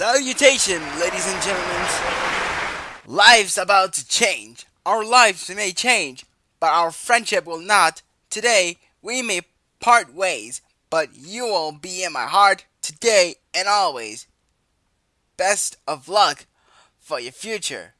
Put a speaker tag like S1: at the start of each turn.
S1: Salutation, ladies and gentlemen. Life's about to change. Our lives may change, but our friendship will not. Today, we may part ways, but you will be in my heart today and always. Best of luck for your future.